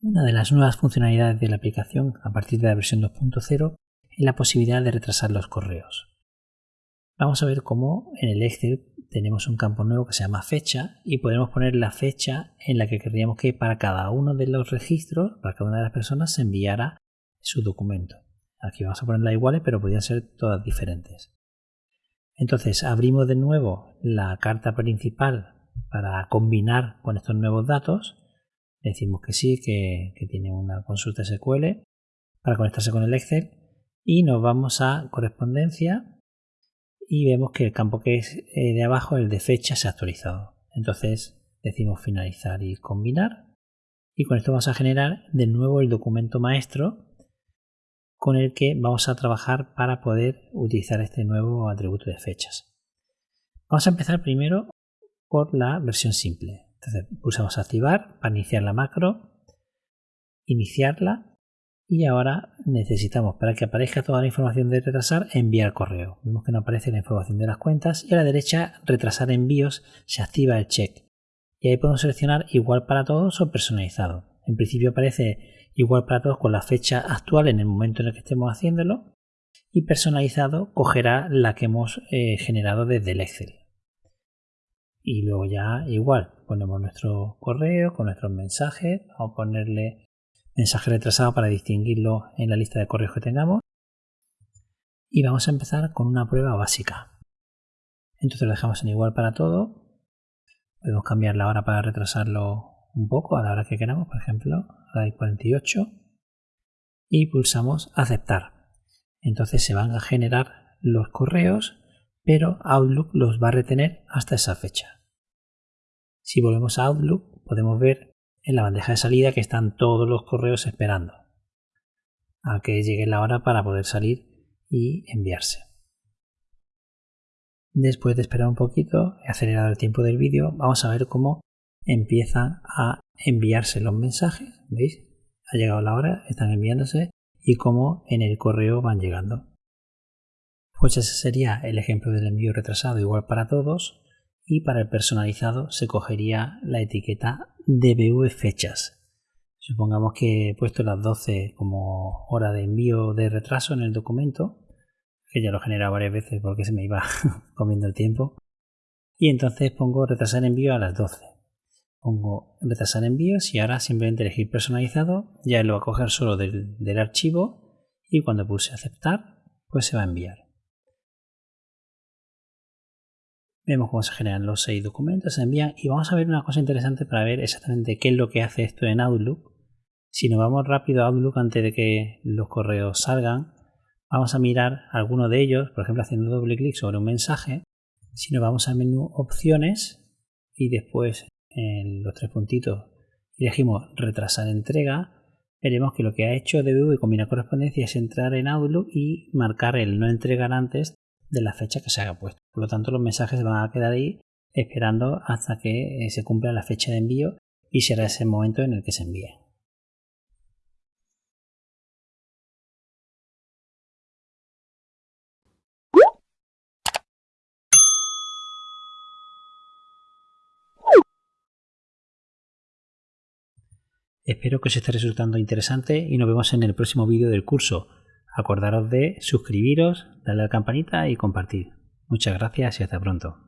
Una de las nuevas funcionalidades de la aplicación a partir de la versión 2.0 es la posibilidad de retrasar los correos. Vamos a ver cómo en el Excel tenemos un campo nuevo que se llama fecha y podemos poner la fecha en la que querríamos que para cada uno de los registros, para cada una de las personas, se enviara su documento. Aquí vamos a ponerla iguales, pero podrían ser todas diferentes. Entonces abrimos de nuevo la carta principal para combinar con estos nuevos datos decimos que sí, que, tiene una consulta SQL para conectarse con el Excel y nos vamos a correspondencia y vemos que el campo que es eh, de abajo, el de fecha, se ha actualizado. Entonces decimos finalizar y combinar y con esto vamos a generar de nuevo el documento maestro con el que vamos a trabajar para poder utilizar este nuevo atributo de fechas. Vamos a empezar primero por la versión simple. Entonces pulsamos activar para iniciar la macro, iniciarla y ahora necesitamos para que aparezca toda la información de retrasar enviar correo. Vemos que no aparece la información de las cuentas y a la derecha retrasar envíos se activa el check. Y ahí podemos seleccionar igual para todos o personalizado. En principio aparece igual para todos con la fecha actual en el momento en el que estemos haciéndolo y personalizado cogerá la que hemos eh, generado desde el Excel y luego ya igual ponemos nuestro correo con nuestros mensajes vamos a ponerle mensaje retrasado para distinguirlo en la lista de correos que tengamos. Y vamos a empezar con una prueba básica. Entonces lo dejamos en igual para todo. Podemos cambiar la hora para retrasarlo un poco a la hora que queramos por ejemplo a la 48 y pulsamos aceptar. Entonces se van a generar los correos pero Outlook los va a retener hasta esa fecha si volvemos a Outlook, podemos ver en la bandeja de salida que están todos los correos esperando a que llegue la hora para poder salir y enviarse. Después de esperar un poquito, he acelerado el tiempo del vídeo, vamos a ver cómo empiezan a enviarse los mensajes. ¿Veis? Ha llegado la hora, están enviándose y cómo en el correo van llegando. Pues ese sería el ejemplo del envío retrasado igual para todos y para el personalizado se cogería la etiqueta DBV fechas. Supongamos que he puesto las 12 como hora de envío de retraso en el documento, que ya lo he generado varias veces porque se me iba comiendo el tiempo. Y entonces pongo retrasar envío a las 12. Pongo retrasar envíos y ahora simplemente elegir personalizado, ya lo va a coger solo del, del archivo y cuando pulse aceptar, pues se va a enviar. Vemos cómo se generan los seis documentos, se envían y vamos a ver una cosa interesante para ver exactamente qué es lo que hace esto en Outlook. Si nos vamos rápido a Outlook antes de que los correos salgan, vamos a mirar alguno de ellos, por ejemplo haciendo doble clic sobre un mensaje. Si nos vamos al menú opciones y después en los tres puntitos elegimos retrasar entrega, veremos que lo que ha hecho DBU y combina correspondencia es entrar en Outlook y marcar el no entregar antes de la fecha que se haya puesto. Por lo tanto, los mensajes van a quedar ahí esperando hasta que eh, se cumpla la fecha de envío y será ese momento en el que se envíe. Espero que os esté resultando interesante y nos vemos en el próximo vídeo del curso. Acordaros de suscribiros, darle a la campanita y compartir. Muchas gracias y hasta pronto.